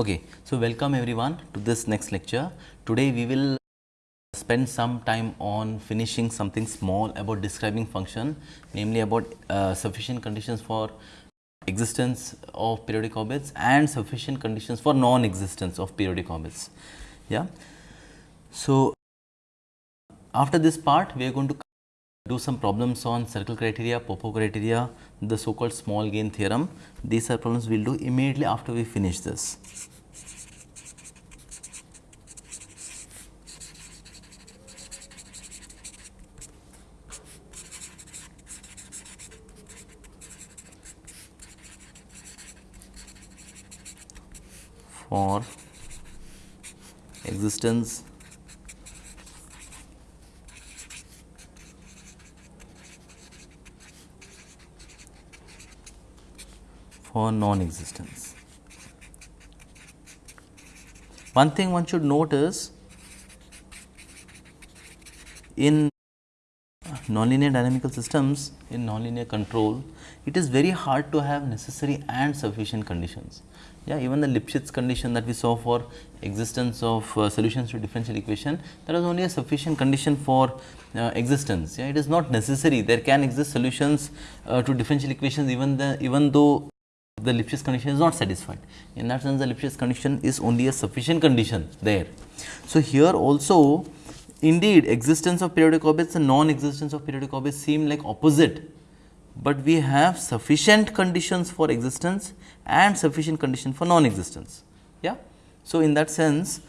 Okay, so welcome everyone to this next lecture. Today we will spend some time on finishing something small about describing function, namely about uh, sufficient conditions for existence of periodic orbits and sufficient conditions for non-existence of periodic orbits. Yeah. So, after this part we are going to do some problems on circle criteria, Popov criteria, the so called small gain theorem. These are problems we will do immediately after we finish this. For existence for non-existence. One thing one should note is in nonlinear dynamical systems, in nonlinear control, it is very hard to have necessary and sufficient conditions. Yeah, even the Lipschitz condition that we saw for existence of uh, solutions to differential equation, there is only a sufficient condition for uh, existence. Yeah, it is not necessary. There can exist solutions uh, to differential equations even the even though the Lipschitz condition is not satisfied. In that sense, the Lipschitz condition is only a sufficient condition there. So, here also indeed existence of periodic orbits and non-existence of periodic orbits seem like opposite, but we have sufficient conditions for existence and sufficient condition for non-existence. Yeah. So, in that sense,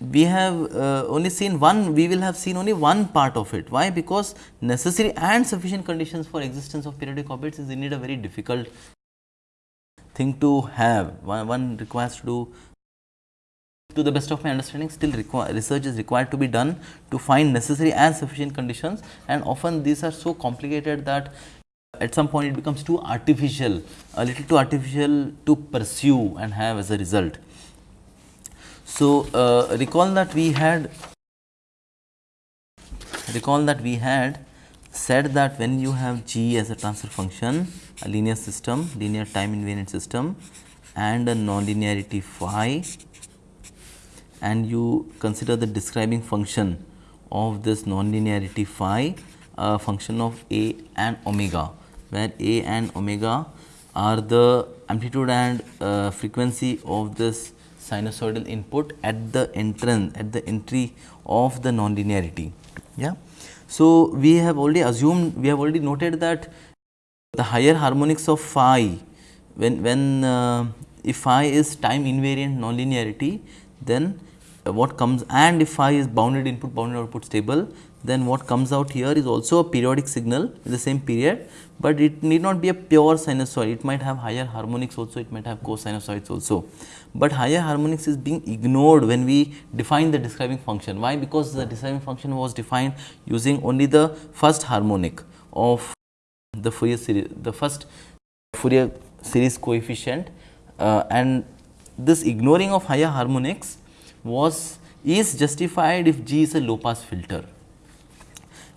we have uh, only seen one, we will have seen only one part of it. Why? Because necessary and sufficient conditions for existence of periodic orbits is indeed a very difficult thing to have. One, one requires to do to the best of my understanding still research is required to be done to find necessary and sufficient conditions and often these are so complicated that at some point it becomes too artificial, a little too artificial to pursue and have as a result. So, uh, recall that we had recall that we had said that when you have g as a transfer function, a linear system, linear time invariant system and a nonlinearity phi and you consider the describing function of this nonlinearity phi a function of a and omega, where a and omega are the amplitude and uh, frequency of this sinusoidal input at the entrance at the entry of the nonlinearity. Yeah. So, we have already assumed we have already noted that the higher harmonics of phi when when uh, if phi is time invariant nonlinearity then what comes and if phi is bounded input bounded output stable then what comes out here is also a periodic signal in the same period, but it need not be a pure sinusoid it might have higher harmonics also it might have cosinusoids also but higher harmonics is being ignored when we define the describing function. Why? Because the describing function was defined using only the first harmonic of the Fourier series, the first Fourier series coefficient uh, and this ignoring of higher harmonics was is justified if G is a low pass filter.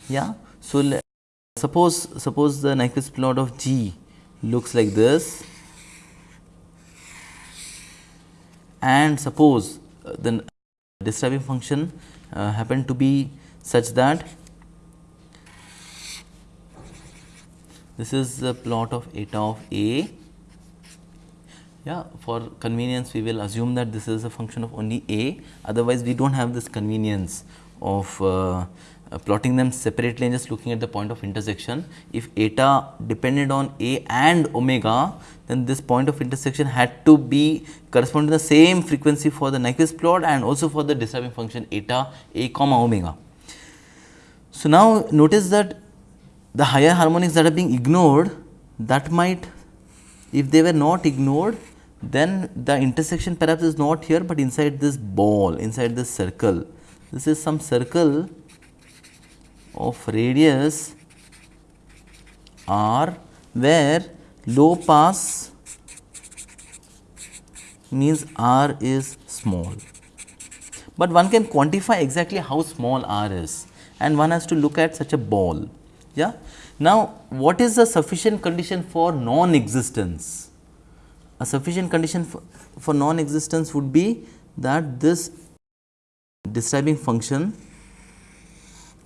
Yeah. So, suppose suppose the Nyquist plot of G looks like this and suppose uh, the describing function uh, happen to be such that this is the plot of eta of A. Yeah, for convenience we will assume that this is a function of only A, otherwise we do not have this convenience of uh, uh, plotting them separately and just looking at the point of intersection. If eta depended on A and omega, then this point of intersection had to be correspond to the same frequency for the Nyquist plot and also for the describing function eta A comma omega. So, now notice that the higher harmonics that are being ignored that might if they were not ignored then the intersection perhaps is not here, but inside this ball inside this circle. This is some circle of radius r where low pass means r is small, but one can quantify exactly how small r is and one has to look at such a ball. Yeah. Now, what is the sufficient condition for non-existence? a sufficient condition for, for non-existence would be that this describing function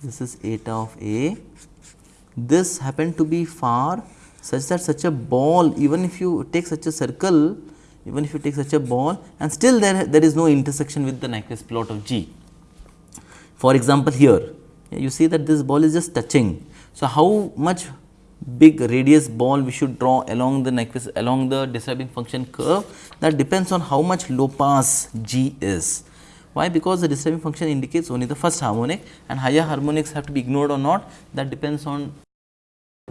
this is eta of a this happened to be far such that such a ball even if you take such a circle even if you take such a ball and still there there is no intersection with the Nyquist plot of G. For example, here you see that this ball is just touching. So, how much big radius ball we should draw along the Nyquist along the describing function curve that depends on how much low pass G is. Why? Because the describing function indicates only the first harmonic and higher harmonics have to be ignored or not that depends on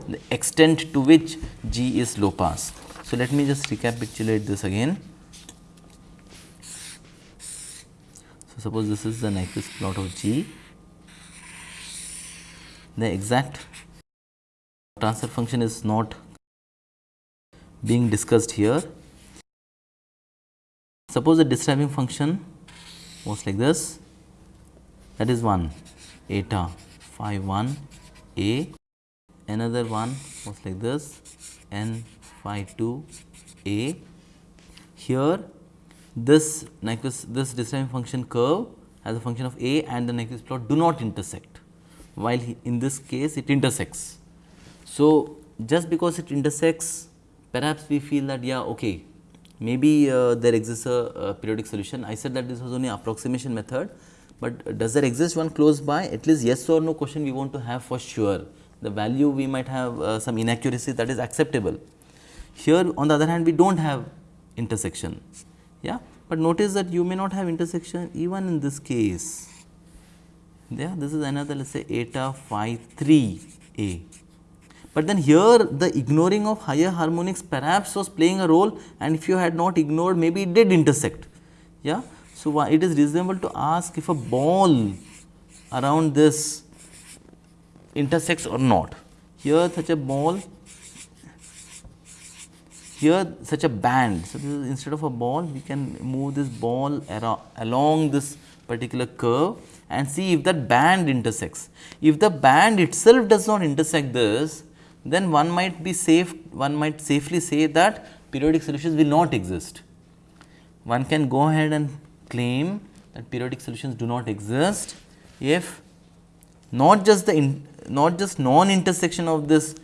the extent to which G is low pass. So, let me just recapitulate this again. So, suppose this is the Nyquist plot of G, the exact transfer function is not being discussed here. Suppose the describing function was like this. That is one. Eta phi 1 a. Another one. Was like this. N phi 2 a. Here this Nyquist this describing function curve as a function of a and the Nyquist plot do not intersect while in this case it intersects. So, just because it intersects perhaps we feel that yeah okay maybe uh, there exists a, a, periodic solution. I said that this was only approximation method, but does there exist one close by at least yes or no question we want to have for sure the value we might have uh, some inaccuracy that is acceptable. Here on the other hand we do not have intersection, yeah. but notice that you may not have intersection even in this case. Yeah, this is another let us say eta phi 3 a. But then here the ignoring of higher harmonics perhaps was playing a role and if you had not ignored maybe it did intersect. Yeah. So, it is reasonable to ask if a ball around this intersects or not. Here such a ball, here such a band. So, instead of a ball we can move this ball along this particular curve and see if that band intersects. If the band itself does not intersect this, then one might be safe, one might safely say that periodic solutions will not exist. One can go ahead and claim that periodic solutions do not exist if not just the in, not just non intersection of this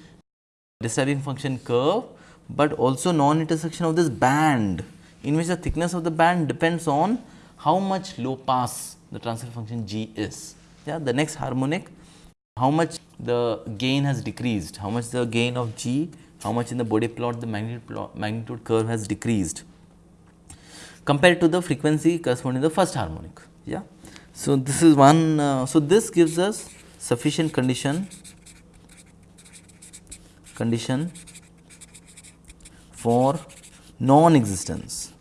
describing function curve, but also non intersection of this band in which the thickness of the band depends on how much low pass the transfer function g is. Yeah, the next harmonic how much the gain has decreased, how much the gain of g, how much in the Bode plot the magnitude, plot, magnitude curve has decreased compared to the frequency corresponding to the first harmonic. Yeah. So, this is one, uh, so this gives us sufficient condition condition for non-existence.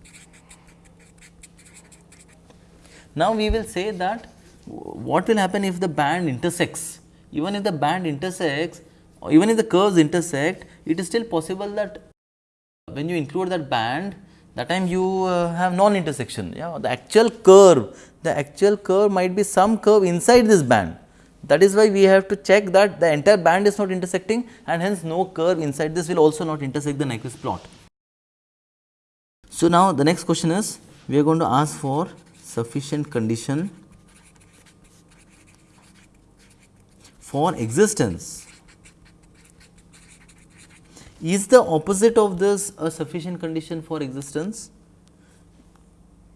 Now, we will say that what will happen if the band intersects even if the band intersects or even if the curves intersect it is still possible that when you include that band that time you uh, have non intersection yeah the actual curve the actual curve might be some curve inside this band that is why we have to check that the entire band is not intersecting and hence no curve inside this will also not intersect the Nyquist plot. So, now the next question is we are going to ask for sufficient condition for existence. Is the opposite of this a sufficient condition for existence?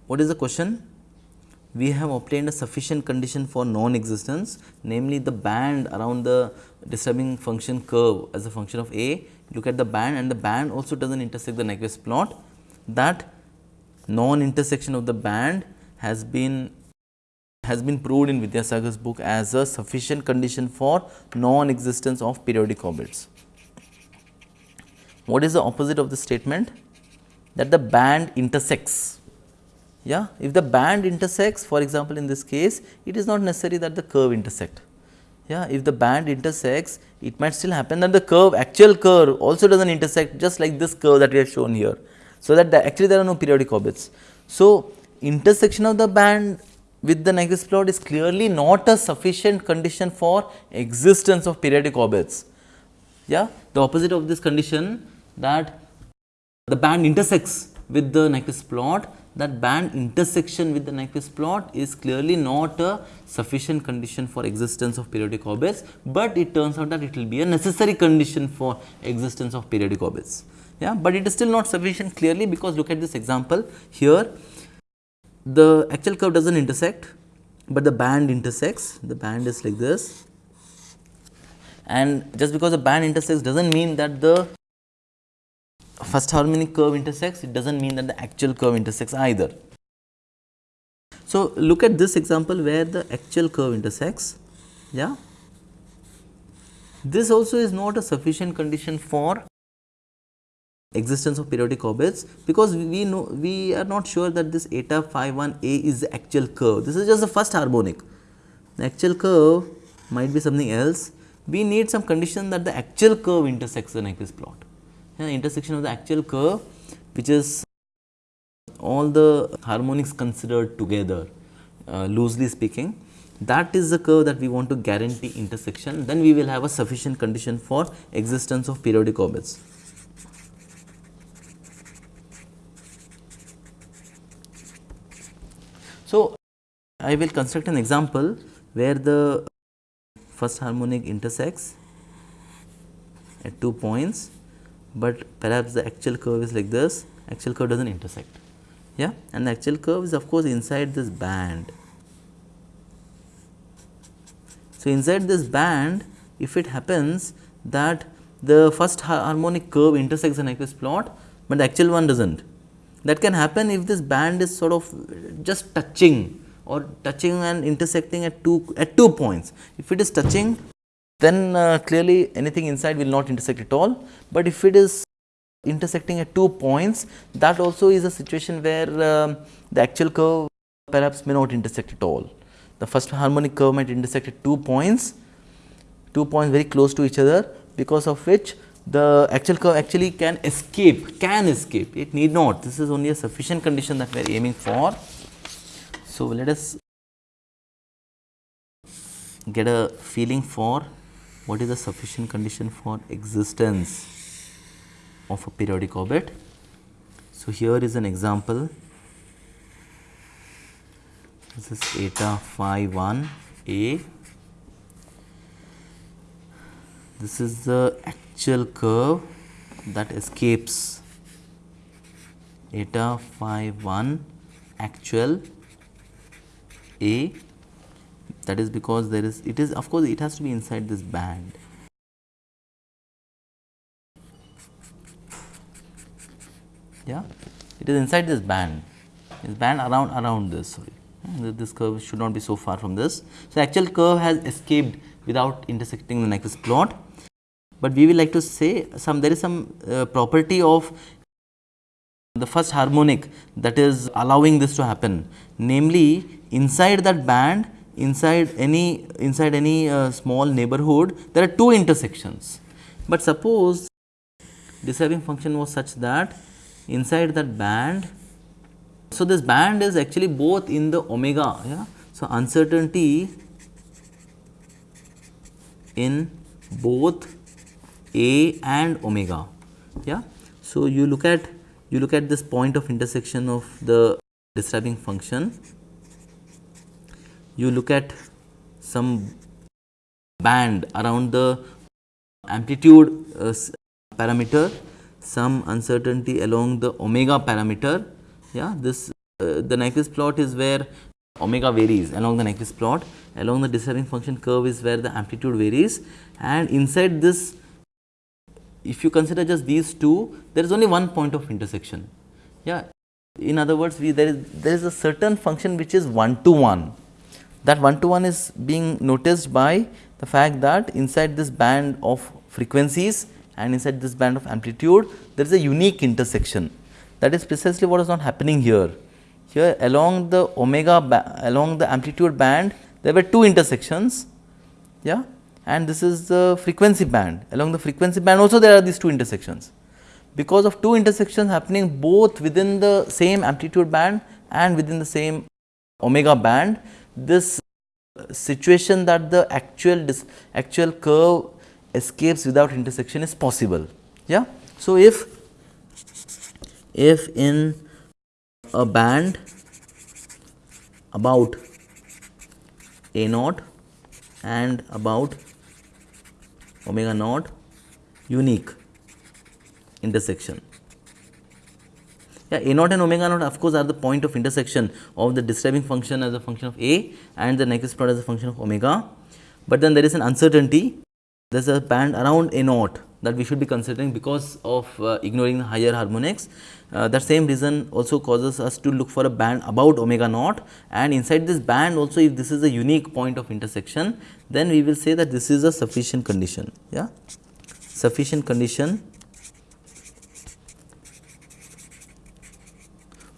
What is the question? we have obtained a sufficient condition for non-existence namely the band around the describing function curve as a function of a look at the band and the band also does not intersect the Nyquist plot that non-intersection of the band has been has been proved in Vidyasagar's book as a sufficient condition for non-existence of periodic orbits. What is the opposite of the statement? That the band intersects yeah, if the band intersects for example, in this case it is not necessary that the curve intersect. Yeah, if the band intersects it might still happen that the curve actual curve also does not intersect just like this curve that we have shown here. So, that the, actually there are no periodic orbits. So, intersection of the band with the Nyquist plot is clearly not a sufficient condition for existence of periodic orbits. Yeah, the opposite of this condition that the band intersects with the Nyquist plot, that band intersection with the Nyquist plot is clearly not a sufficient condition for existence of periodic orbits, but it turns out that it will be a necessary condition for existence of periodic orbits. Yeah, but it is still not sufficient clearly because look at this example here the actual curve does not intersect, but the band intersects the band is like this and just because the band intersects does not mean that the first harmonic curve intersects, it does not mean that the actual curve intersects either. So, look at this example where the actual curve intersects, yeah. This also is not a sufficient condition for existence of periodic orbits because we know we are not sure that this eta phi 1 a is the actual curve. This is just the first harmonic. The actual curve might be something else. We need some condition that the actual curve intersects the Nyquist plot the intersection of the actual curve which is all the harmonics considered together uh, loosely speaking that is the curve that we want to guarantee intersection then we will have a sufficient condition for existence of periodic orbits. So, I will construct an example where the first harmonic intersects at two points but perhaps the actual curve is like this actual curve does not intersect yeah and the actual curve is of course inside this band. So, inside this band if it happens that the first harmonic curve intersects the Nyquist plot, but the actual one does not. That can happen if this band is sort of just touching or touching and intersecting at two at two points. If it is touching then uh, clearly anything inside will not intersect at all. But if it is intersecting at two points that also is a situation where uh, the actual curve perhaps may not intersect at all. The first harmonic curve might intersect at two points, two points very close to each other because of which the actual curve actually can escape, can escape, it need not. This is only a sufficient condition that we are aiming for. So, let us get a feeling for what is the sufficient condition for existence of a periodic orbit. So, here is an example this is eta phi 1 a this is the actual curve that escapes eta phi 1 actual a. That is because there is it is of course it has to be inside this band. Yeah? It is inside this band. This band around around this sorry. This curve should not be so far from this. So actual curve has escaped without intersecting the Nyquist plot but we will like to say some there is some uh, property of the first harmonic that is allowing this to happen namely inside that band inside any inside any uh, small neighborhood there are two intersections. But suppose describing function was such that inside that band, so this band is actually both in the omega. Yeah? So, uncertainty in both a and omega. Yeah? So, you look at you look at this point of intersection of the describing function you look at some band around the amplitude uh, parameter, some uncertainty along the omega parameter. Yeah, this uh, the Nyquist plot is where omega varies along the Nyquist plot, along the describing function curve is where the amplitude varies and inside this if you consider just these two there is only one point of intersection. Yeah. In other words, we there is there is a certain function which is one to one that one to one is being noticed by the fact that inside this band of frequencies and inside this band of amplitude there is a unique intersection that is precisely what is not happening here. Here along the omega along the amplitude band there were two intersections yeah and this is the frequency band along the frequency band also there are these two intersections. Because of two intersections happening both within the same amplitude band and within the same omega band this situation that the actual actual curve escapes without intersection is possible. Yeah. So, if if in a band about a naught and about omega naught unique intersection. Yeah, a naught and omega naught of course are the point of intersection of the describing function as a function of a and the Nyquist plot as a function of omega, but then there is an uncertainty. There is a band around a naught that we should be considering because of uh, ignoring the higher harmonics. Uh, that same reason also causes us to look for a band about omega naught and inside this band also if this is a unique point of intersection then we will say that this is a sufficient condition. Yeah, sufficient condition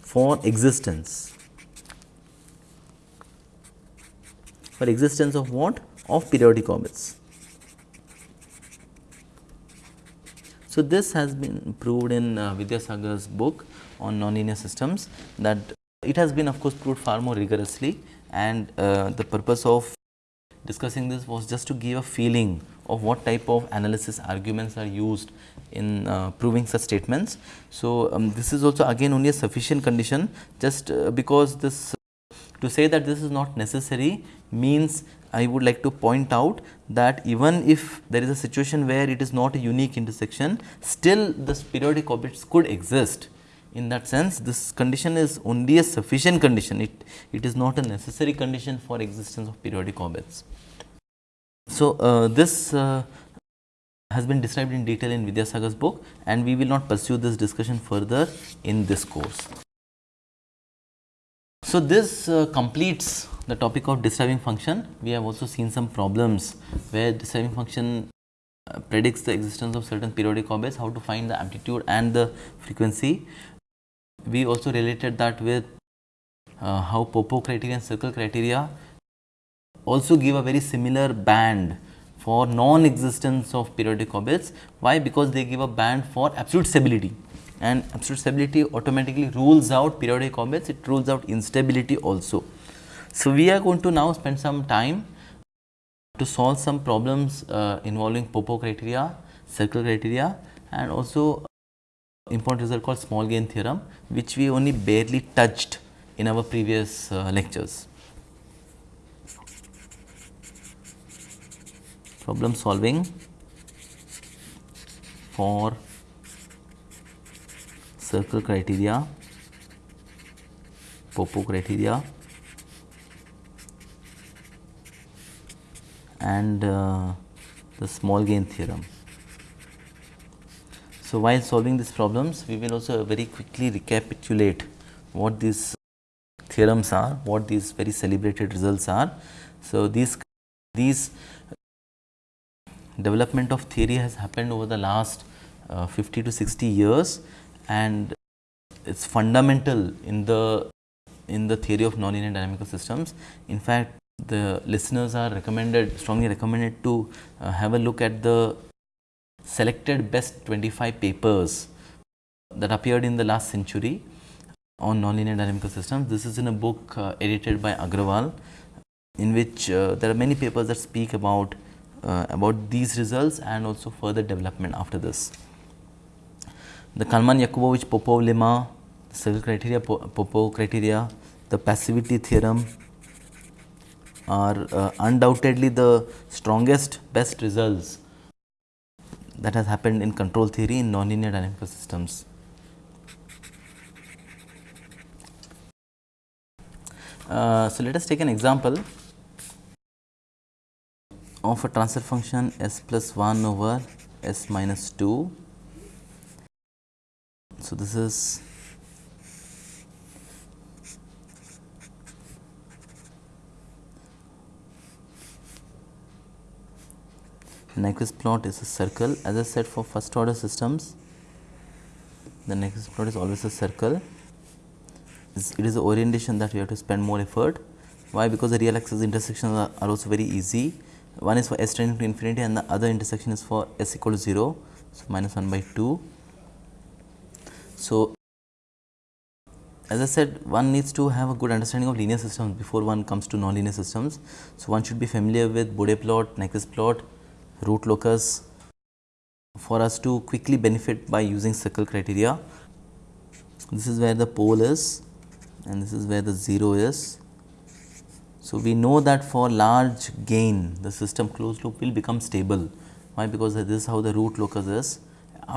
for existence for existence of what of periodic orbits. So, this has been proved in uh, Vidyasagar's book on nonlinear systems that it has been of course proved far more rigorously and uh, the purpose of discussing this was just to give a feeling of what type of analysis arguments are used in uh, proving such statements. So, um, this is also again only a sufficient condition just uh, because this to say that this is not necessary means I would like to point out that even if there is a situation where it is not a unique intersection, still this periodic orbits could exist. In that sense, this condition is only a sufficient condition, it, it is not a necessary condition for existence of periodic orbits. So, uh, this uh, has been described in detail in Vidyasagar's book and we will not pursue this discussion further in this course. So, this uh, completes the topic of describing function. We have also seen some problems where describing function uh, predicts the existence of certain periodic orbits, how to find the amplitude and the frequency. We also related that with uh, how Popov criteria and circle criteria also give a very similar band for non-existence of periodic orbits. Why? Because they give a band for absolute stability and absolute stability automatically rules out periodic orbits, it rules out instability also. So, we are going to now spend some time to solve some problems uh, involving Popov criteria, circle criteria and also important result called small gain theorem which we only barely touched in our previous uh, lectures. Problem solving for circle criteria, Popov criteria and uh, the small gain theorem. So, while solving these problems we will also very quickly recapitulate what these theorems are, what these very celebrated results are. So, these these development of theory has happened over the last uh, 50 to 60 years and it is fundamental in the in the theory of nonlinear dynamical systems. In fact, the listeners are recommended strongly recommended to uh, have a look at the selected best 25 papers that appeared in the last century on nonlinear dynamical systems. This is in a book uh, edited by Agrawal in which uh, there are many papers that speak about uh, about these results and also further development after this the Kalman Yakubovich Popov lemma, circle criteria, Popov criteria, the passivity theorem are uh, undoubtedly the strongest best results that has happened in control theory in nonlinear dynamical systems. Uh, so, let us take an example of a transfer function s plus 1 over s minus 2 so, this is Nyquist plot is a circle. As I said for first order systems the Nyquist plot is always a circle. It is the orientation that we have to spend more effort. Why? Because the real axis intersections are, are also very easy. One is for s tending to infinity and the other intersection is for s equal to 0 so minus 1 by 2 so, as I said one needs to have a good understanding of linear systems before one comes to nonlinear systems. So, one should be familiar with Bode plot, Nyquist plot, root locus for us to quickly benefit by using circle criteria. this is where the pole is and this is where the 0 is. So, we know that for large gain the system closed loop will become stable. Why? Because this is how the root locus is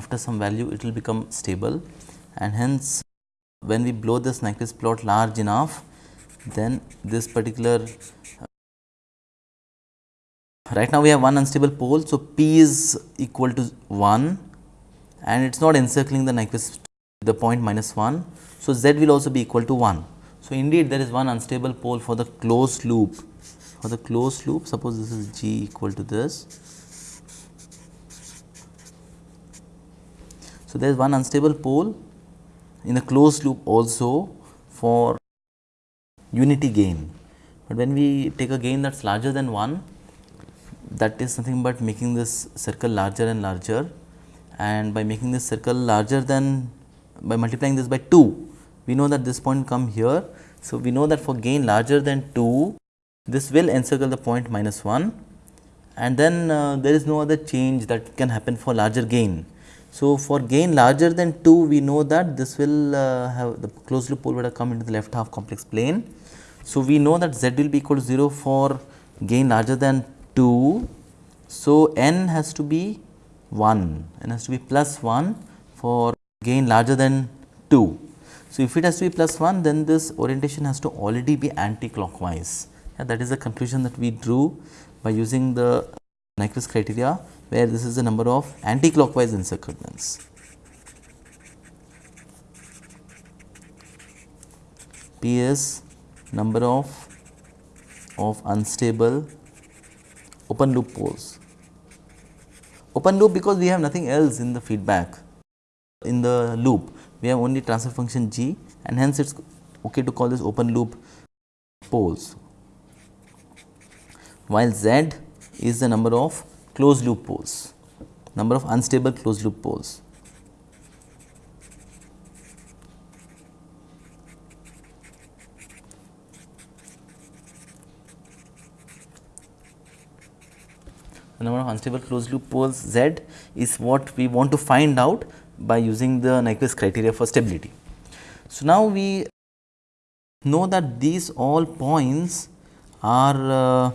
after some value it will become stable and hence when we blow this Nyquist plot large enough then this particular uh, right now we have one unstable pole. So, P is equal to 1 and it is not encircling the Nyquist the point minus 1. So, Z will also be equal to 1. So, indeed there is one unstable pole for the closed loop for the closed loop suppose this is G equal to this. So, there is one unstable pole in the closed loop also for unity gain, but when we take a gain that is larger than 1 that is nothing but making this circle larger and larger and by making this circle larger than by multiplying this by 2 we know that this point come here. So, we know that for gain larger than 2 this will encircle the point minus 1 and then uh, there is no other change that can happen for larger gain. So, for gain larger than 2 we know that this will uh, have the closed loop pole would have come into the left half complex plane. So, we know that z will be equal to 0 for gain larger than 2. So, n has to be 1, n has to be plus 1 for gain larger than 2. So, if it has to be plus 1 then this orientation has to already be anti-clockwise. Yeah, that is the conclusion that we drew by using the Nyquist criteria where this is the number of anti-clockwise encirclements. P is number of of unstable open loop poles. Open loop because we have nothing else in the feedback in the loop we have only transfer function g and hence it is okay to call this open loop poles while z is the number of closed loop poles number of unstable closed loop poles. number of unstable closed loop poles Z is what we want to find out by using the Nyquist criteria for stability. So, now we know that these all points are uh,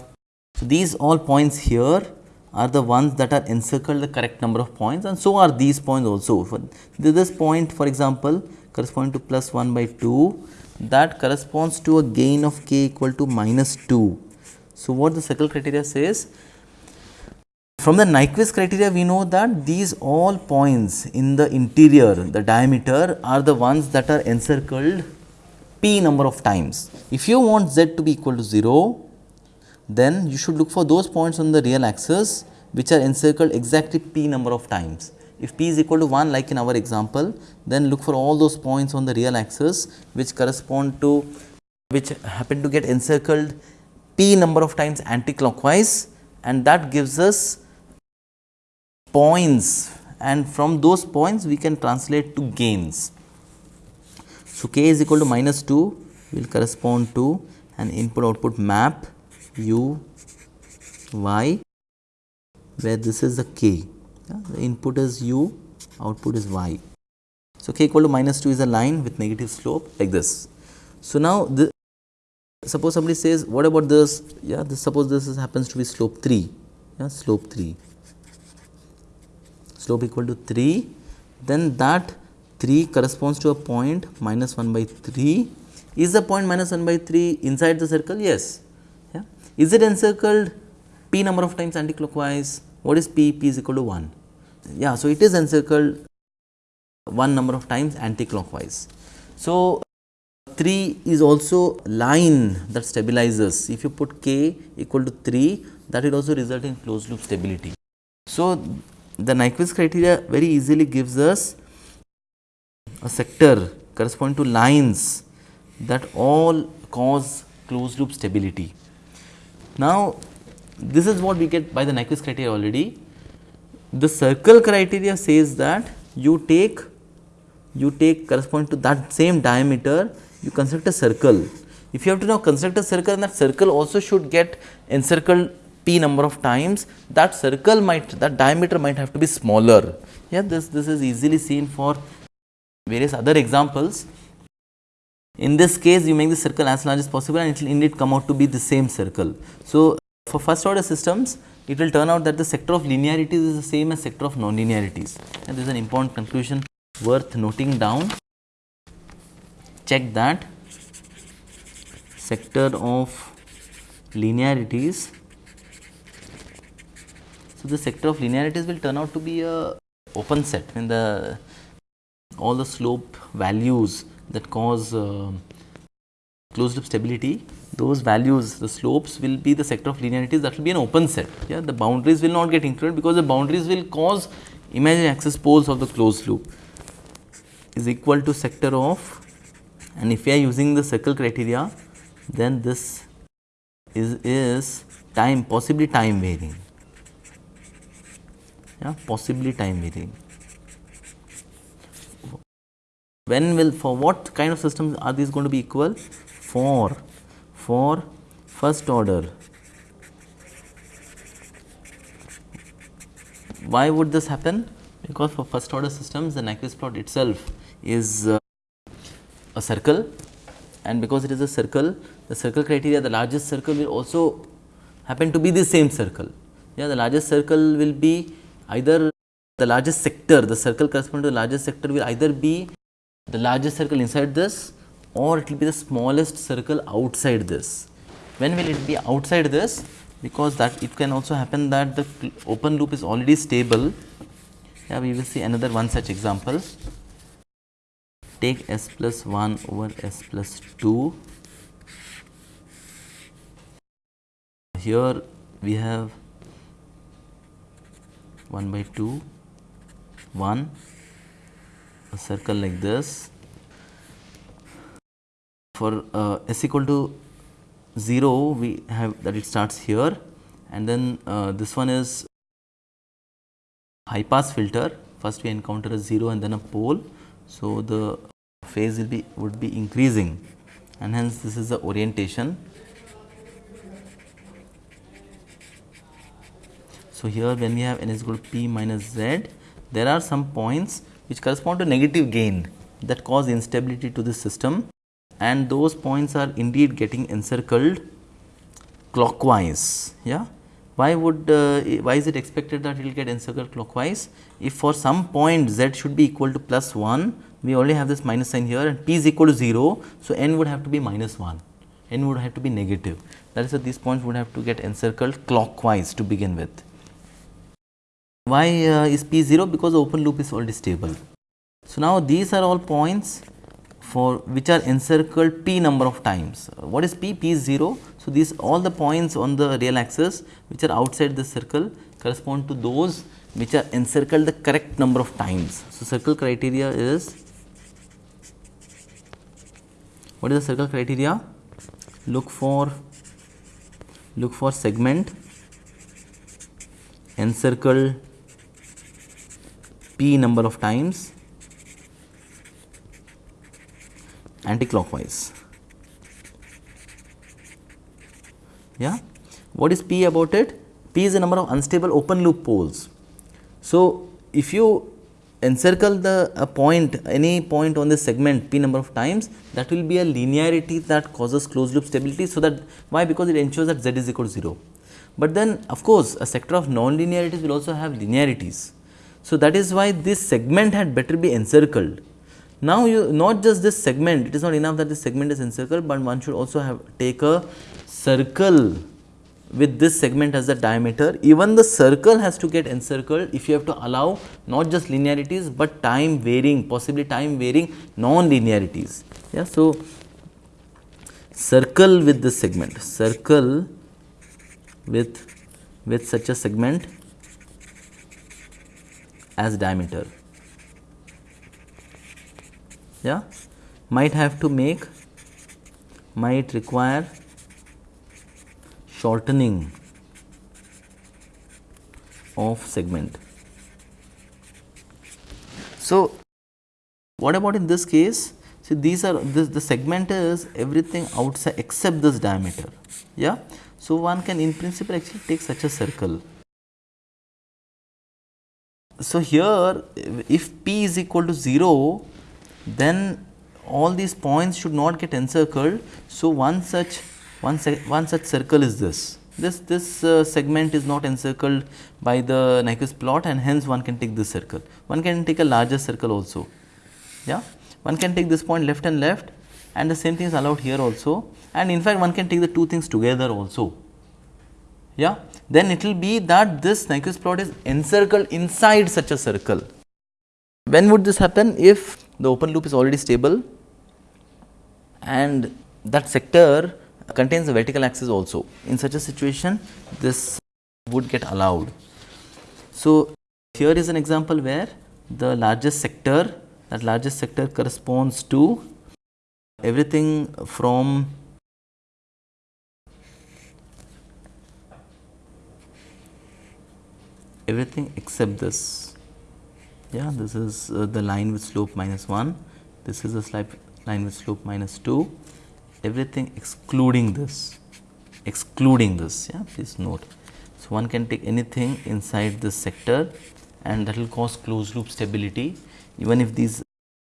so these all points here are the ones that are encircled the correct number of points and so are these points also. For this point for example, corresponding to plus 1 by 2 that corresponds to a gain of k equal to minus 2. So, what the circle criteria says from the Nyquist criteria we know that these all points in the interior the diameter are the ones that are encircled p number of times. If you want z to be equal to 0 then you should look for those points on the real axis which are encircled exactly p number of times. If p is equal to 1 like in our example then look for all those points on the real axis which correspond to which happen to get encircled p number of times anti-clockwise and that gives us points and from those points we can translate to gains. So, k is equal to minus 2 will correspond to an input output map u y where this is the k yeah, the input is u output is y. So, k equal to minus 2 is a line with negative slope like this. So, now the suppose somebody says what about this yeah this suppose this is happens to be slope 3 yeah slope 3 slope equal to 3, then that 3 corresponds to a point minus 1 by 3. Is the point minus 1 by 3 inside the circle? Yes. Is it encircled p number of times anticlockwise? What is p? p is equal to 1. Yeah, so it is encircled 1 number of times anticlockwise. So, 3 is also line that stabilizes. If you put k equal to 3, that will also result in closed loop stability. So, the Nyquist criteria very easily gives us a sector corresponding to lines that all cause closed loop stability. Now, this is what we get by the Nyquist criteria already. The circle criteria says that you take you take corresponding to that same diameter you construct a circle. If you have to now construct a circle and that circle also should get encircled p number of times that circle might that diameter might have to be smaller. Yeah, this, this is easily seen for various other examples. In this case, you make the circle as large as possible and it will indeed come out to be the same circle. So, for first order systems, it will turn out that the sector of linearities is the same as sector of nonlinearities and this is an important conclusion worth noting down. Check that sector of linearities. So, the sector of linearities will turn out to be a open set when the all the slope values that cause uh, closed loop stability those values the slopes will be the sector of linearities that will be an open set. Yeah the boundaries will not get included because the boundaries will cause imaginary axis poles of the closed loop is equal to sector of and if we are using the circle criteria then this is, is time possibly time varying. Yeah possibly time varying when will for what kind of systems are these going to be equal? For for first order. Why would this happen? Because for first order systems the Nyquist plot itself is uh, a circle. And because it is a circle the circle criteria the largest circle will also happen to be the same circle. Yeah the largest circle will be either the largest sector the circle corresponding to the largest sector will either be the largest circle inside this or it will be the smallest circle outside this. When will it be outside this? Because that it can also happen that the open loop is already stable. Yeah, we will see another one such example. Take s plus 1 over s plus 2. Here we have 1 by 2, 1 a circle like this. For uh, s equal to 0 we have that it starts here. And then uh, this one is high pass filter. First we encounter a 0 and then a pole. So the phase will be would be increasing. And hence this is the orientation. So here when we have n is equal to p minus z there are some points which correspond to negative gain that cause instability to the system and those points are indeed getting encircled clockwise. Yeah. Why would uh, why is it expected that it will get encircled clockwise? If for some point z should be equal to plus 1, we only have this minus sign here and p is equal to 0. So, n would have to be minus 1, n would have to be negative. That is why these points would have to get encircled clockwise to begin with. Why uh, is P 0? Because the open loop is already stable. So, now these are all points for which are encircled P number of times. What is P? P is 0. So, these all the points on the real axis which are outside the circle correspond to those which are encircled the correct number of times. So, circle criteria is what is the circle criteria? Look for look for segment encircle p number of times anti-clockwise. Yeah. What is P about it? P is the number of unstable open loop poles. So, if you encircle the a point any point on the segment p number of times that will be a linearity that causes closed loop stability. So, that why because it ensures that z is equal to 0. But then of course, a sector of non-linearities will also have linearities. So, that is why this segment had better be encircled. Now, you not just this segment, it is not enough that this segment is encircled, but one should also have take a circle with this segment as the diameter. Even the circle has to get encircled if you have to allow not just linearities, but time varying, possibly time varying non-linearities. Yeah. So, circle with this segment, circle with with such a segment as diameter. Yeah, might have to make, might require shortening of segment. So, what about in this case? See, these are this the segment is everything outside except this diameter. Yeah. So, one can in principle actually take such a circle so, here if p is equal to 0 then all these points should not get encircled. So, one such one, one such circle is this. This, this uh, segment is not encircled by the Nyquist plot and hence one can take this circle. One can take a larger circle also. Yeah? One can take this point left and left and the same thing is allowed here also and in fact one can take the two things together also. Yeah? Then it will be that this Nyquist plot is encircled inside such a circle. When would this happen? If the open loop is already stable and that sector contains the vertical axis also. In such a situation, this would get allowed. So, here is an example where the largest sector, that largest sector corresponds to everything from everything except this. Yeah, this is uh, the line with slope minus 1, this is a line with slope minus 2 everything excluding this, excluding this, yeah, please note. So, one can take anything inside this sector and that will cause closed loop stability even if these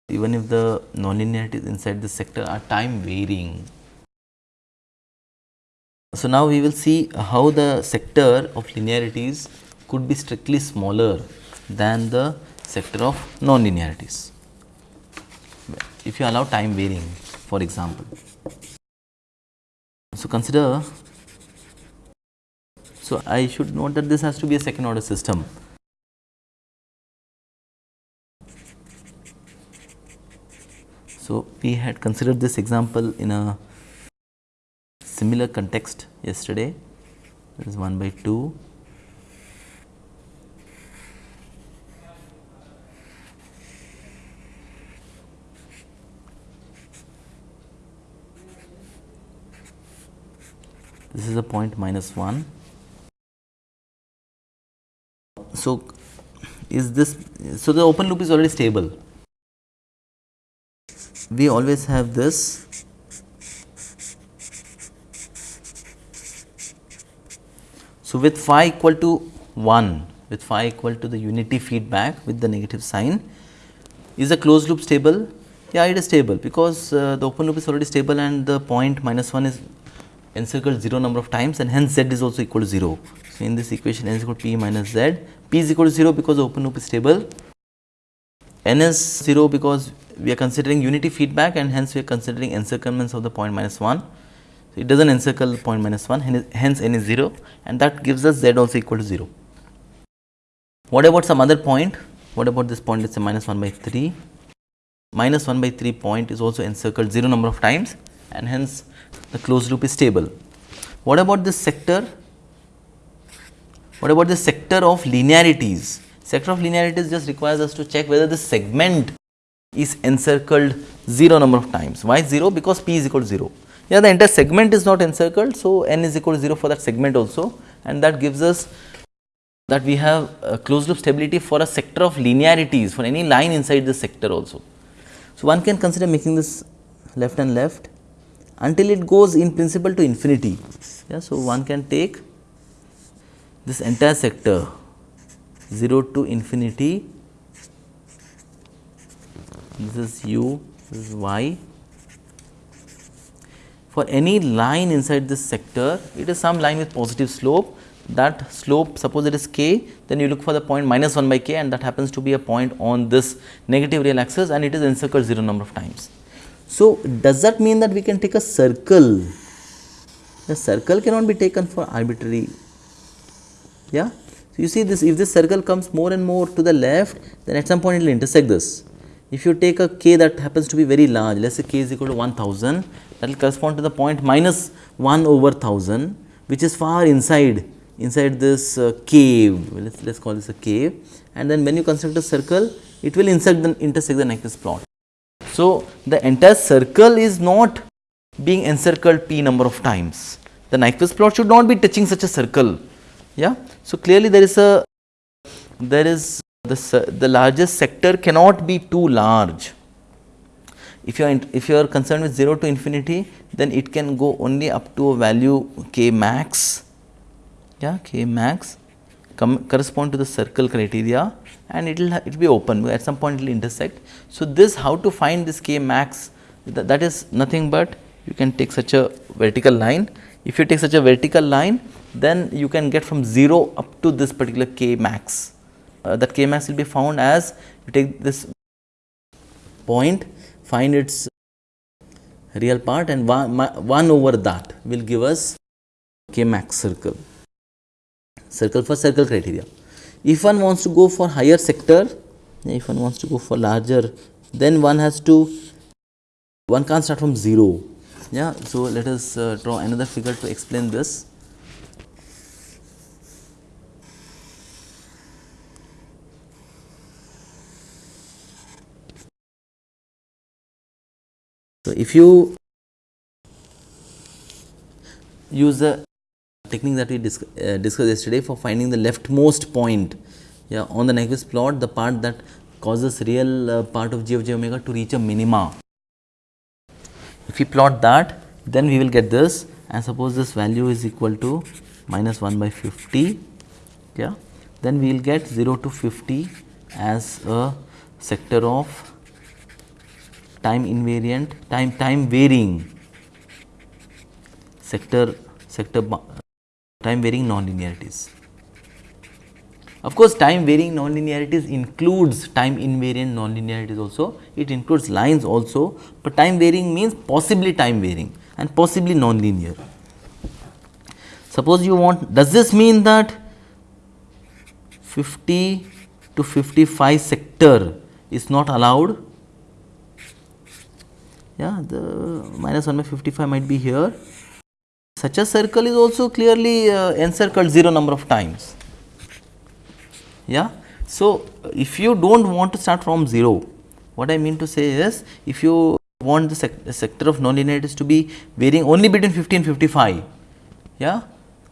even if the nonlinearities inside this sector are time varying. So, now we will see how the sector of linearities could be strictly smaller than the sector of nonlinearities if you allow time varying for example. So, consider, so I should note that this has to be a second order system. So, we had considered this example in a similar context yesterday, this is 1 by 2 this is a point minus 1. So, is this, so the open loop is already stable. We always have this So, with phi equal to 1, with phi equal to the unity feedback with the negative sign, is the closed loop stable? Yeah, it is stable because uh, the open loop is already stable and the point minus 1 is encircled 0 number of times and hence z is also equal to 0. So, in this equation n is equal to p minus z, p is equal to 0 because open loop is stable, n is 0 because we are considering unity feedback and hence we are considering encirclements of the point minus 1. So, it does not encircle point minus 1 hence n is 0 and that gives us z also equal to 0. What about some other point? What about this point let us say minus 1 by 3? Minus 1 by 3 point is also encircled 0 number of times and hence the closed loop is stable. What about this sector? What about the sector of linearities? Sector of linearities just requires us to check whether the segment is encircled 0 number of times. Why 0? Because p is equal to 0. Yeah, the entire segment is not encircled, so n is equal to 0 for that segment also and that gives us that we have a closed loop stability for a sector of linearities for any line inside the sector also. So, one can consider making this left and left until it goes in principle to infinity. Yeah, so, one can take this entire sector 0 to infinity, this is u, this is y. For any line inside this sector, it is some line with positive slope that slope suppose it is k then you look for the point minus 1 by k and that happens to be a point on this negative real axis and it is encircled 0 number of times. So, does that mean that we can take a circle? The circle cannot be taken for arbitrary. Yeah. So, you see this if this circle comes more and more to the left then at some point it will intersect this. If you take a k that happens to be very large let us say k is equal to 1000 that will correspond to the point minus 1 over 1000 which is far inside inside this uh, cave let us call this a cave and then when you construct a circle it will intersect the intersect the Nyquist plot. So, the entire circle is not being encircled p number of times. The Nyquist plot should not be touching such a circle. Yeah. So, clearly there is a there is the, the largest sector cannot be too large. If you are if you are concerned with 0 to infinity then it can go only up to a value k max yeah k max correspond to the circle criteria and it will it will be open at some point it will intersect. So, this how to find this k max that, that is nothing but you can take such a vertical line. If you take such a vertical line then you can get from 0 up to this particular k max. Uh, that k max will be found as you take this point find its real part and 1, 1 over that will give us k max circle circle for circle criteria. If one wants to go for higher sector, if one wants to go for larger, then one has to, one can't start from 0. Yeah, so let us uh, draw another figure to explain this. So, if you use the technique that we dis uh, discussed yesterday for finding the leftmost point. Yeah, on the Nyquist plot, the part that causes real uh, part of g of j omega to reach a minima. If we plot that, then we will get this. And suppose this value is equal to minus 1 by 50, yeah, then we will get 0 to 50 as a sector of time invariant, time time varying. Sector sector time varying nonlinearities. Of course, time varying nonlinearities includes time invariant nonlinearities also, it includes lines also, but time varying means possibly time varying and possibly nonlinear. Suppose you want, does this mean that 50 to 55 sector is not allowed? Yeah, the minus 1 by 55 might be here such a circle is also clearly uh, encircled 0 number of times. Yeah. So, if you do not want to start from 0, what I mean to say is if you want the sec sector of nonlinearities to be varying only between 50 and 55, yeah,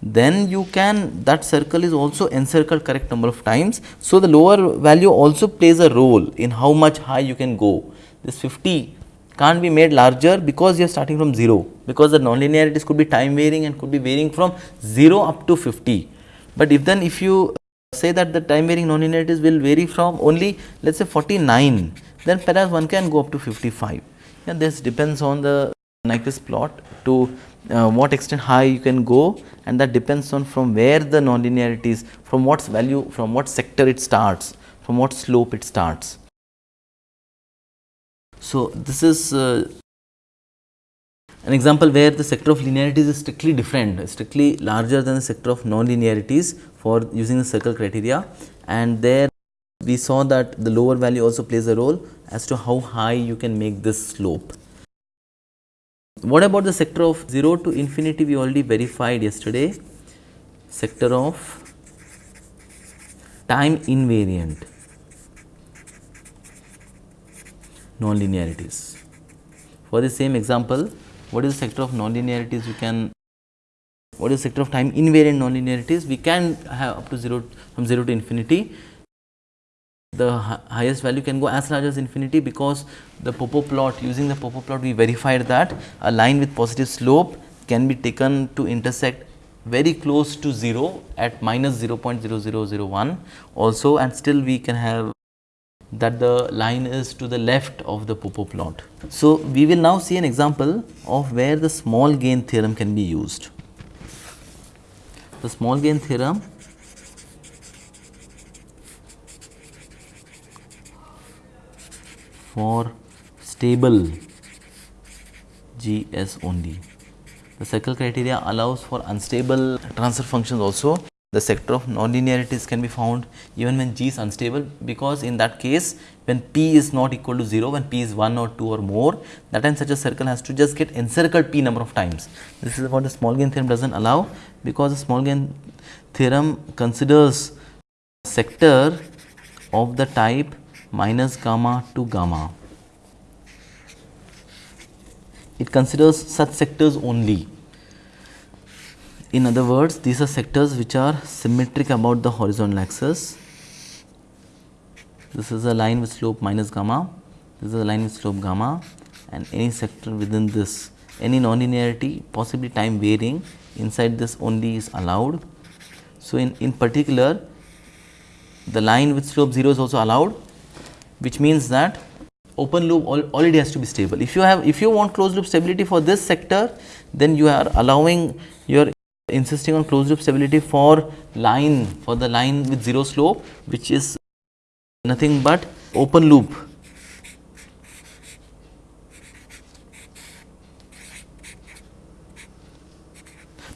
then you can that circle is also encircled correct number of times. So, the lower value also plays a role in how much high you can go. This 50 can't be made larger because you are starting from 0 because the nonlinearities could be time varying and could be varying from 0 up to 50. But if then if you say that the time varying nonlinearities will vary from only let us say 49 then perhaps one can go up to 55 and this depends on the Nyquist plot to uh, what extent high you can go and that depends on from where the nonlinearities from what value from what sector it starts from what slope it starts. So, this is uh, an example where the sector of linearities is strictly different, strictly larger than the sector of non-linearities for using the circle criteria and there we saw that the lower value also plays a role as to how high you can make this slope. What about the sector of 0 to infinity we already verified yesterday, sector of time invariant. Nonlinearities. For the same example, what is the sector of nonlinearities you can what is the sector of time invariant nonlinearities? We can have up to 0 from 0 to infinity. The highest value can go as large as infinity because the Popov plot using the Popov plot we verified that a line with positive slope can be taken to intersect very close to 0 at minus 0.0001 also and still we can have that the line is to the left of the Popov plot. So, we will now see an example of where the small gain theorem can be used. The small gain theorem for stable GS only. The circle criteria allows for unstable transfer functions also the sector of nonlinearities can be found even when G is unstable because in that case when P is not equal to 0 when P is 1 or 2 or more that time such a circle has to just get encircled P number of times. This is what the small gain theorem does not allow because the small gain theorem considers sector of the type minus gamma to gamma. It considers such sectors only in other words, these are sectors which are symmetric about the horizontal axis. This is a line with slope minus gamma, this is a line with slope gamma and any sector within this, any nonlinearity possibly time varying inside this only is allowed. So, in, in particular the line with slope 0 is also allowed which means that open loop al already has to be stable. If you have if you want closed loop stability for this sector then you are allowing you are insisting on closed loop stability for line for the line with 0 slope which is nothing but open loop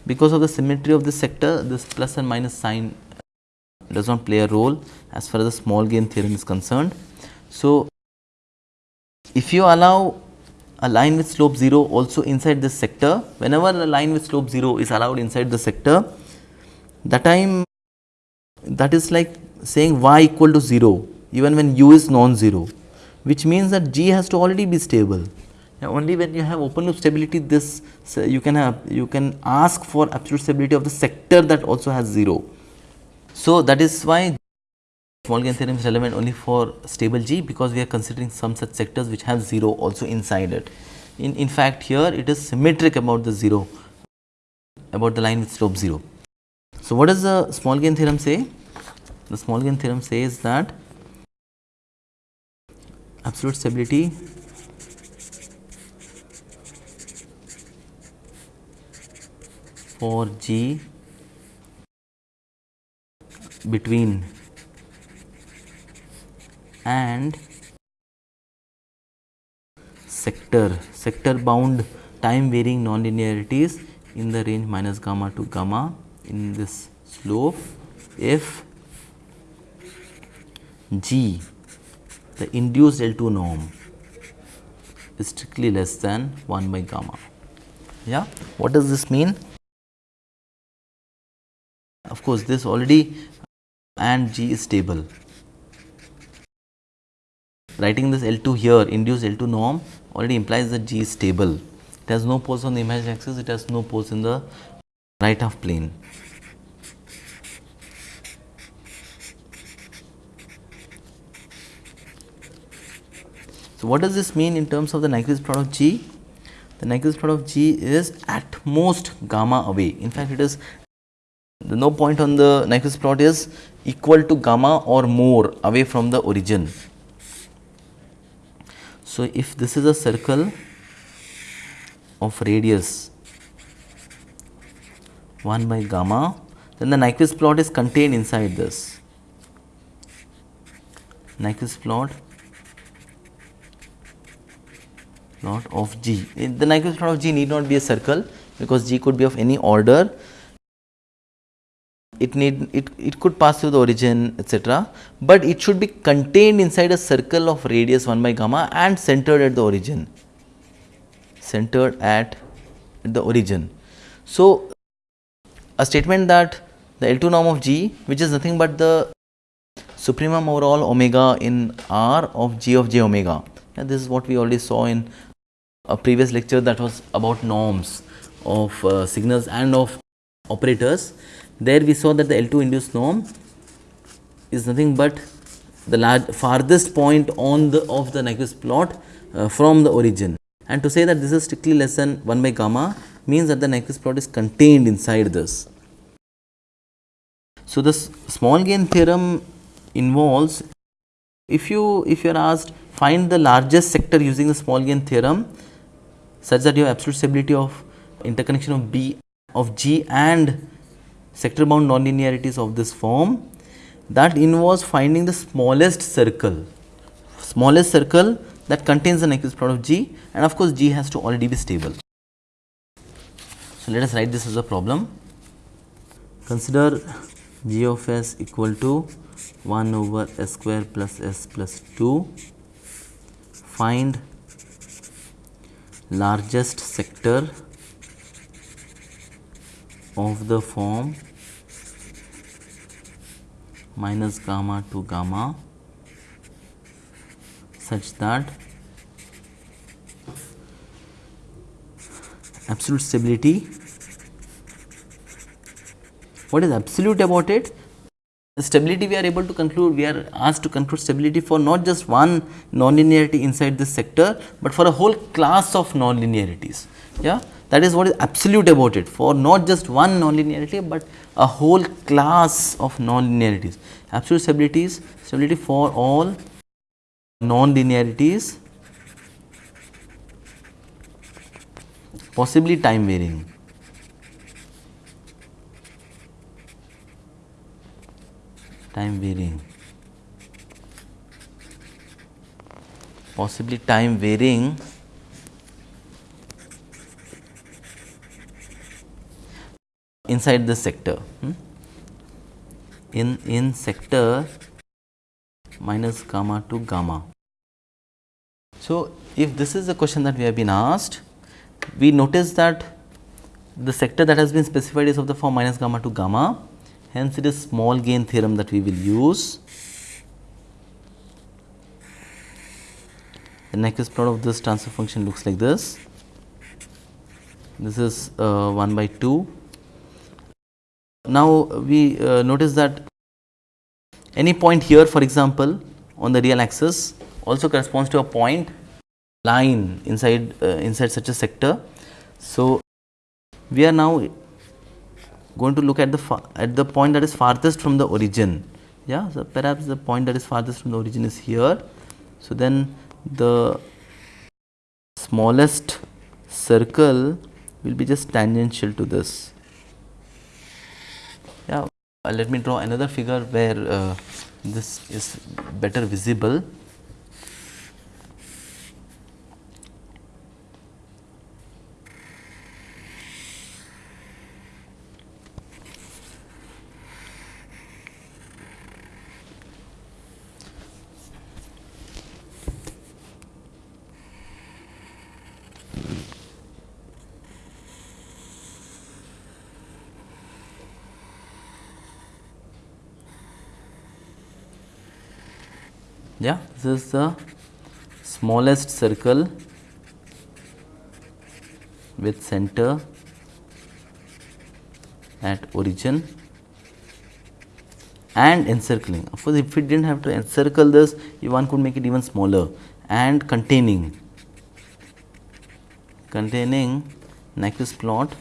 because of the symmetry of the sector this plus and minus sign does not play a role as far as the small gain theorem is concerned. So, if you allow a line with slope 0 also inside this sector, whenever a line with slope 0 is allowed inside the sector, that time that is like saying y equal to 0 even when u is non-zero, which means that g has to already be stable. Now, only when you have open loop stability this so you can have you can ask for absolute stability of the sector that also has 0. So, that is why small gain theorem is relevant only for stable G because we are considering some such sectors which have 0 also inside it. In, in fact, here it is symmetric about the 0 about the line with slope 0. So, what does the small gain theorem say? The small gain theorem says that absolute stability for G between and sector sector bound time varying nonlinearities in the range minus gamma to gamma in this slope if g the induced L2 norm is strictly less than 1 by gamma. Yeah, what does this mean? Of course, this already and G is stable. Writing this L2 here, induced L2 norm already implies that G is stable. It has no poles on the imaginary axis, it has no poles in the right half plane. So, what does this mean in terms of the Nyquist product G? The Nyquist product G is at most gamma away. In fact, it is the no point on the Nyquist plot is equal to gamma or more away from the origin. So, if this is a circle of radius 1 by gamma, then the Nyquist plot is contained inside this. Nyquist plot plot of G. Eh, the Nyquist plot of G need not be a circle because G could be of any order it need it, it could pass through the origin etc but it should be contained inside a circle of radius 1 by gamma and centered at the origin. Centered at the origin. So a statement that the L2 norm of G which is nothing but the supremum over all omega in R of G of J omega. And this is what we already saw in a previous lecture that was about norms of uh, signals and of operators there we saw that the L2 induced norm is nothing but the large farthest point on the of the Nyquist plot uh, from the origin and to say that this is strictly less than 1 by gamma means that the Nyquist plot is contained inside this. So, this small gain theorem involves if you if you are asked find the largest sector using the small gain theorem such that you have absolute stability of interconnection of B of G and sector bound nonlinearities of this form that involves finding the smallest circle, smallest circle that contains an Nyquist plot of G and of course, G has to already be stable. So, let us write this as a problem. Consider G of s equal to 1 over s square plus s plus 2. Find largest sector of the form minus gamma to gamma such that absolute stability what is absolute about it the stability we are able to conclude, we are asked to conclude stability for not just one nonlinearity inside this sector, but for a whole class of nonlinearities. Yeah, that is what is absolute about it for not just one nonlinearity, but a whole class of nonlinearities. Absolute stability is stability for all nonlinearities possibly time varying. time varying possibly time varying inside the sector hmm? in in sector minus gamma to gamma. So, if this is the question that we have been asked, we notice that the sector that has been specified is of the form minus gamma to gamma hence it is small gain theorem that we will use. The Nyquist plot of this transfer function looks like this. This is uh, 1 by 2. Now, we uh, notice that any point here for example, on the real axis also corresponds to a point line inside uh, inside such a sector. So, we are now going to look at the at the point that is farthest from the origin. Yeah, so perhaps the point that is farthest from the origin is here. So then the smallest circle will be just tangential to this. Yeah, let me draw another figure where uh, this is better visible. Yeah this is the smallest circle with center at origin and encircling. Of course, if we did not have to encircle this, one could make it even smaller and containing containing Nyquist plot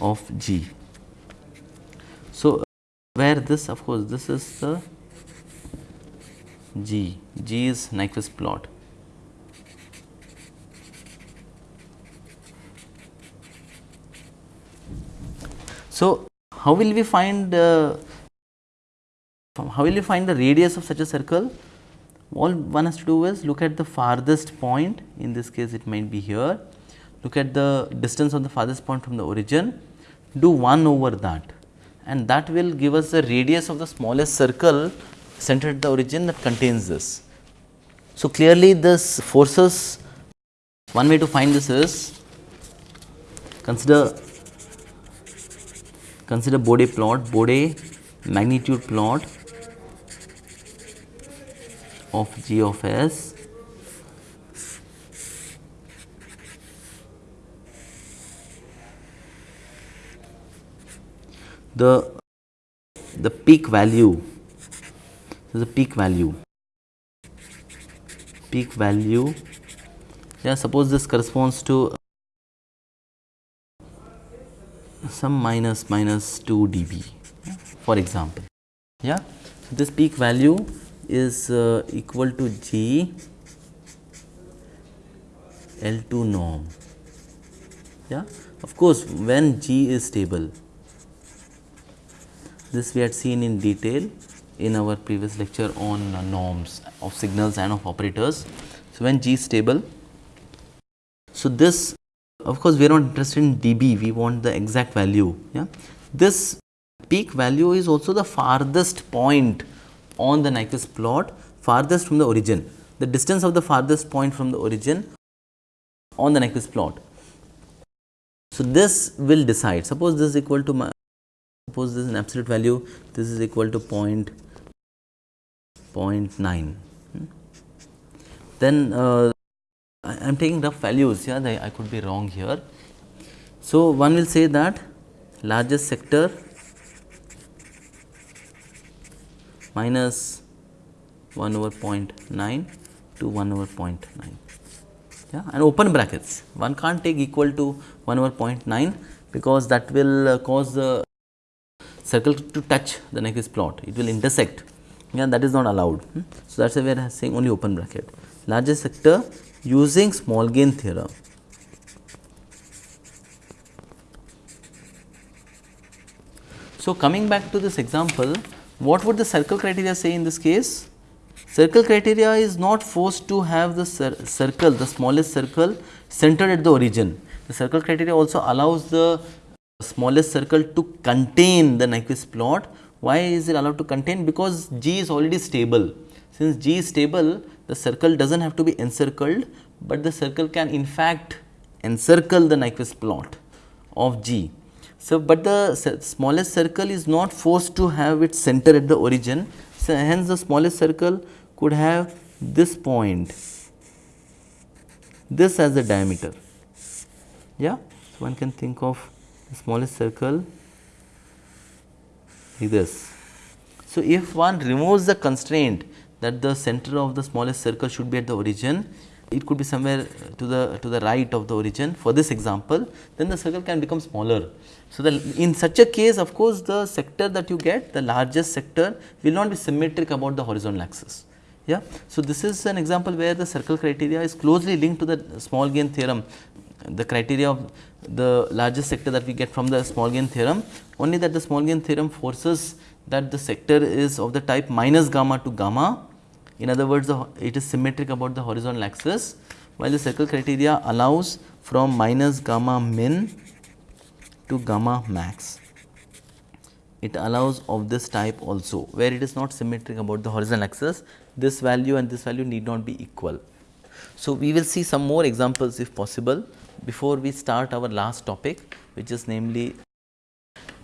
of G. Where this of course this is the G, G is Nyquist plot. So, how will we find uh, how will we find the radius of such a circle? All one has to do is look at the farthest point. In this case it might be here, look at the distance of the farthest point from the origin, do 1 over that and that will give us the radius of the smallest circle centered at the origin that contains this. So, clearly this forces one way to find this is consider consider Bode plot Bode magnitude plot of g of s the the peak value is the peak value peak value. Yeah suppose this corresponds to some minus minus 2 dB for example. Yeah so this peak value is uh, equal to G L2 norm. Yeah of course when G is stable this we had seen in detail in our previous lecture on uh, norms of signals and of operators. So, when G is stable, so this of course, we are not interested in dB, we want the exact value. Yeah, This peak value is also the farthest point on the Nyquist plot, farthest from the origin, the distance of the farthest point from the origin on the Nyquist plot. So, this will decide, suppose this is equal to suppose this is an absolute value this is equal to point, point 0.9 hmm? then uh, I am taking rough values yeah they, I could be wrong here. So, one will say that largest sector minus 1 over 0.9 to 1 over 0.9 yeah and open brackets. One can't take equal to 1 over 0.9 because that will uh, cause the circle to touch the Nyquist plot, it will intersect yeah, that is not allowed. Hmm. So, that is why we are saying only open bracket. Largest sector using small gain theorem. So, coming back to this example, what would the circle criteria say in this case? Circle criteria is not forced to have the cir circle, the smallest circle centered at the origin. The circle criteria also allows the smallest circle to contain the Nyquist plot. Why is it allowed to contain? Because G is already stable. Since G is stable, the circle does not have to be encircled, but the circle can in fact encircle the Nyquist plot of G. So, but the smallest circle is not forced to have its center at the origin. So, hence the smallest circle could have this point, this as the diameter. Yeah. So, one can think of smallest circle like this. So, if one removes the constraint that the center of the smallest circle should be at the origin, it could be somewhere to the to the right of the origin for this example, then the circle can become smaller. So, the, in such a case of course, the sector that you get the largest sector will not be symmetric about the horizontal axis. Yeah. So, this is an example where the circle criteria is closely linked to the small gain theorem, the criteria of the largest sector that we get from the small gain theorem, only that the small gain theorem forces that the sector is of the type minus gamma to gamma in other words, it is symmetric about the horizontal axis, while the circle criteria allows from minus gamma min to gamma max. It allows of this type also, where it is not symmetric about the horizontal axis, this value and this value need not be equal. So, we will see some more examples if possible before we start our last topic, which is namely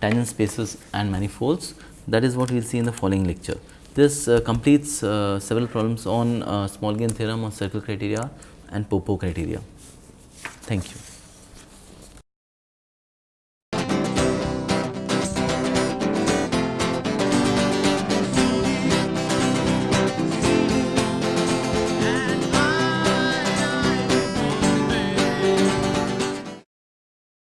tangent spaces and manifolds. That is what we will see in the following lecture. This uh, completes uh, several problems on uh, small gain theorem on circle criteria and Popov criteria. Thank you.